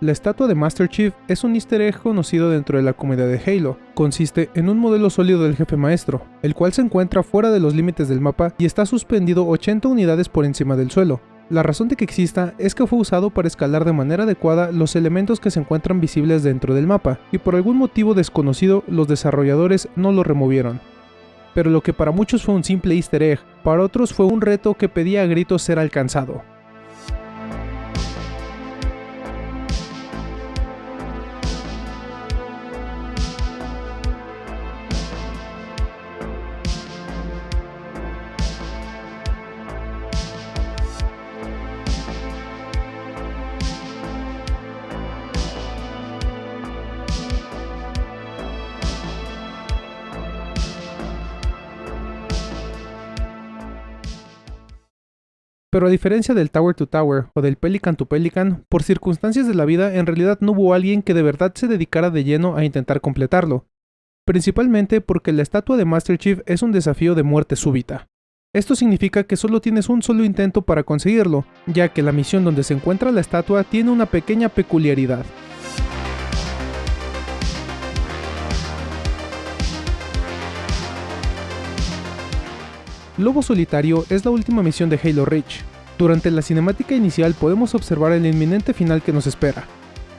La estatua de Master Chief es un easter egg conocido dentro de la comunidad de Halo. Consiste en un modelo sólido del jefe maestro, el cual se encuentra fuera de los límites del mapa y está suspendido 80 unidades por encima del suelo. La razón de que exista es que fue usado para escalar de manera adecuada los elementos que se encuentran visibles dentro del mapa, y por algún motivo desconocido los desarrolladores no lo removieron. Pero lo que para muchos fue un simple easter egg, para otros fue un reto que pedía a gritos ser alcanzado. Pero a diferencia del Tower to Tower o del Pelican to Pelican, por circunstancias de la vida en realidad no hubo alguien que de verdad se dedicara de lleno a intentar completarlo. Principalmente porque la estatua de Master Chief es un desafío de muerte súbita. Esto significa que solo tienes un solo intento para conseguirlo, ya que la misión donde se encuentra la estatua tiene una pequeña peculiaridad. Lobo Solitario es la última misión de Halo Reach. Durante la cinemática inicial podemos observar el inminente final que nos espera.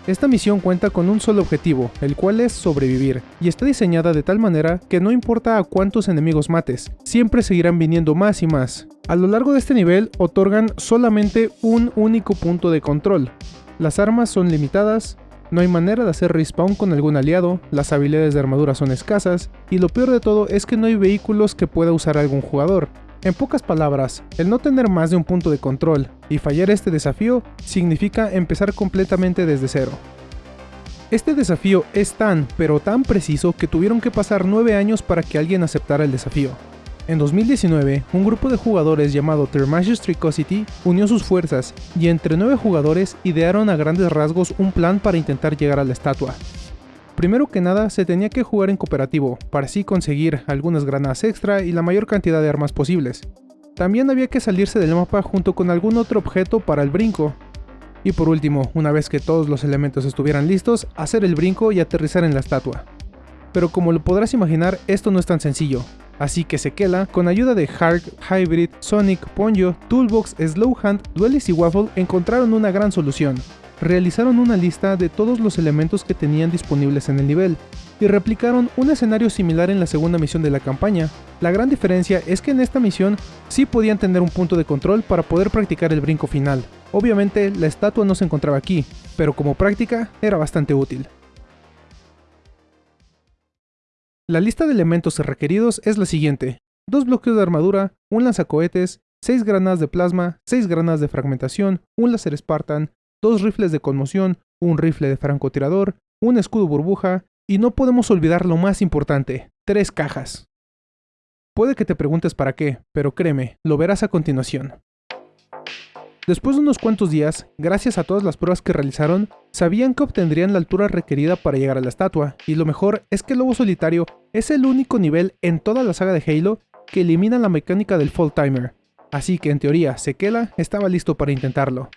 Esta misión cuenta con un solo objetivo, el cual es sobrevivir, y está diseñada de tal manera que no importa a cuántos enemigos mates, siempre seguirán viniendo más y más. A lo largo de este nivel otorgan solamente un único punto de control. Las armas son limitadas, no hay manera de hacer respawn con algún aliado, las habilidades de armadura son escasas, y lo peor de todo es que no hay vehículos que pueda usar algún jugador. En pocas palabras, el no tener más de un punto de control y fallar este desafío significa empezar completamente desde cero. Este desafío es tan, pero tan preciso que tuvieron que pasar 9 años para que alguien aceptara el desafío. En 2019, un grupo de jugadores llamado Thermasius Tricosity unió sus fuerzas y entre nueve jugadores idearon a grandes rasgos un plan para intentar llegar a la estatua. Primero que nada, se tenía que jugar en cooperativo, para así conseguir algunas granadas extra y la mayor cantidad de armas posibles. También había que salirse del mapa junto con algún otro objeto para el brinco. Y por último, una vez que todos los elementos estuvieran listos, hacer el brinco y aterrizar en la estatua. Pero como lo podrás imaginar, esto no es tan sencillo, Así que Sequela, con ayuda de Hark, Hybrid, Sonic, Ponyo, Toolbox, Slowhand, Duelis y Waffle encontraron una gran solución. Realizaron una lista de todos los elementos que tenían disponibles en el nivel, y replicaron un escenario similar en la segunda misión de la campaña. La gran diferencia es que en esta misión sí podían tener un punto de control para poder practicar el brinco final. Obviamente la estatua no se encontraba aquí, pero como práctica era bastante útil. La lista de elementos requeridos es la siguiente. Dos bloques de armadura, un lanzacohetes, 6 granadas de plasma, 6 granadas de fragmentación, un láser Spartan, dos rifles de conmoción, un rifle de francotirador, un escudo burbuja, y no podemos olvidar lo más importante, tres cajas. Puede que te preguntes para qué, pero créeme, lo verás a continuación. Después de unos cuantos días, gracias a todas las pruebas que realizaron, sabían que obtendrían la altura requerida para llegar a la estatua, y lo mejor es que el Lobo Solitario es el único nivel en toda la saga de Halo que elimina la mecánica del Fall Timer, así que en teoría Sekela estaba listo para intentarlo.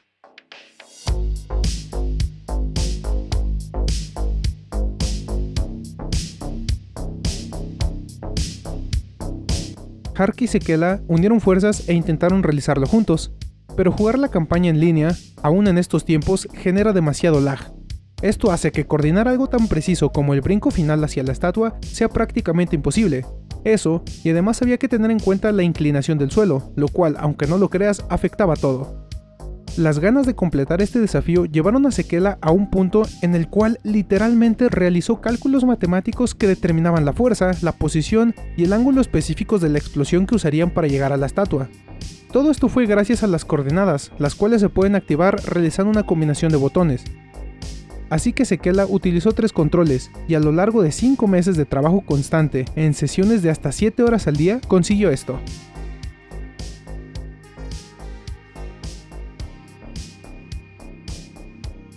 Hark y Sekela unieron fuerzas e intentaron realizarlo juntos, pero jugar la campaña en línea, aún en estos tiempos, genera demasiado lag. Esto hace que coordinar algo tan preciso como el brinco final hacia la estatua sea prácticamente imposible. Eso, y además había que tener en cuenta la inclinación del suelo, lo cual, aunque no lo creas, afectaba todo. Las ganas de completar este desafío llevaron a Sekela a un punto en el cual literalmente realizó cálculos matemáticos que determinaban la fuerza, la posición y el ángulo específicos de la explosión que usarían para llegar a la estatua. Todo esto fue gracias a las coordenadas, las cuales se pueden activar realizando una combinación de botones. Así que Sekela utilizó tres controles, y a lo largo de 5 meses de trabajo constante, en sesiones de hasta 7 horas al día, consiguió esto.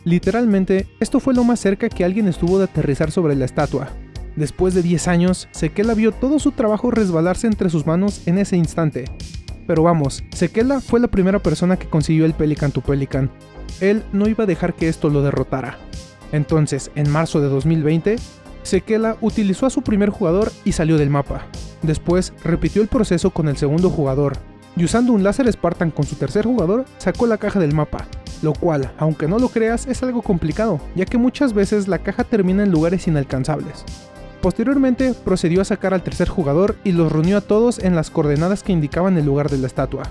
Literalmente, esto fue lo más cerca que alguien estuvo de aterrizar sobre la estatua. Después de 10 años, Sekela vio todo su trabajo resbalarse entre sus manos en ese instante, pero vamos, Sekela fue la primera persona que consiguió el Pelican to Pelican, él no iba a dejar que esto lo derrotara. Entonces, en marzo de 2020, Sekela utilizó a su primer jugador y salió del mapa. Después, repitió el proceso con el segundo jugador, y usando un láser Spartan con su tercer jugador, sacó la caja del mapa, lo cual, aunque no lo creas, es algo complicado, ya que muchas veces la caja termina en lugares inalcanzables. Posteriormente, procedió a sacar al tercer jugador y los reunió a todos en las coordenadas que indicaban el lugar de la estatua.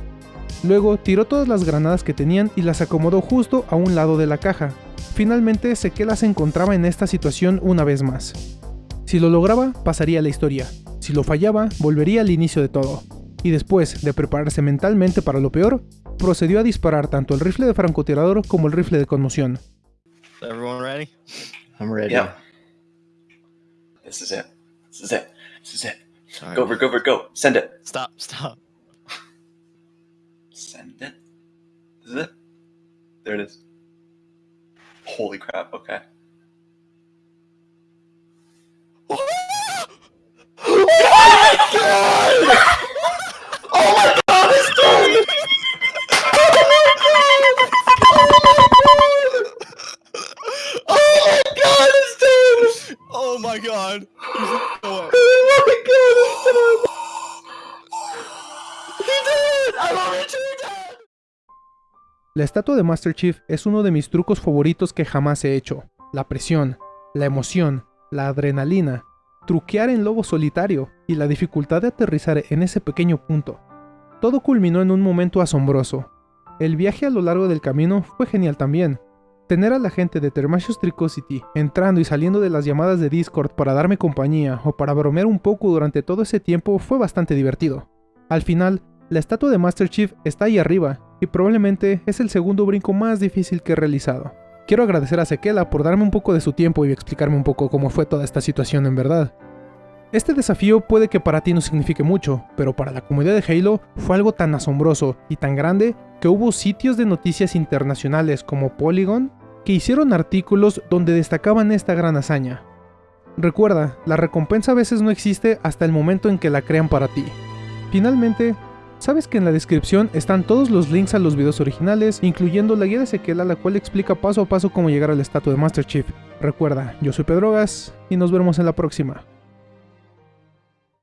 Luego, tiró todas las granadas que tenían y las acomodó justo a un lado de la caja. Finalmente, Sekela se encontraba en esta situación una vez más. Si lo lograba, pasaría a la historia. Si lo fallaba, volvería al inicio de todo y después de prepararse mentalmente para lo peor, procedió a disparar tanto el rifle de francotirador como el rifle de conmoción. Everyone ready? I'm ready. Yeah. This is it. This is it. This is it. Sorry. Go for go for go. Send it. Stop, stop. Send it. This is it. There it is. Holy crap, okay. Oh La estatua de Master Chief es uno de mis trucos favoritos que jamás he hecho. La presión, la emoción, la adrenalina, truquear en lobo solitario y la dificultad de aterrizar en ese pequeño punto. Todo culminó en un momento asombroso. El viaje a lo largo del camino fue genial también. Tener a la gente de Thermasius Tricosity entrando y saliendo de las llamadas de Discord para darme compañía o para bromear un poco durante todo ese tiempo fue bastante divertido. Al final, la estatua de Master Chief está ahí arriba y probablemente es el segundo brinco más difícil que he realizado. Quiero agradecer a Sekela por darme un poco de su tiempo y explicarme un poco cómo fue toda esta situación en verdad. Este desafío puede que para ti no signifique mucho, pero para la comunidad de Halo fue algo tan asombroso y tan grande que hubo sitios de noticias internacionales como Polygon que hicieron artículos donde destacaban esta gran hazaña. Recuerda, la recompensa a veces no existe hasta el momento en que la crean para ti. Finalmente, sabes que en la descripción están todos los links a los videos originales, incluyendo la guía de Sequela la cual explica paso a paso cómo llegar al estatua de Master Chief. Recuerda, yo soy Pedrogas y nos vemos en la próxima.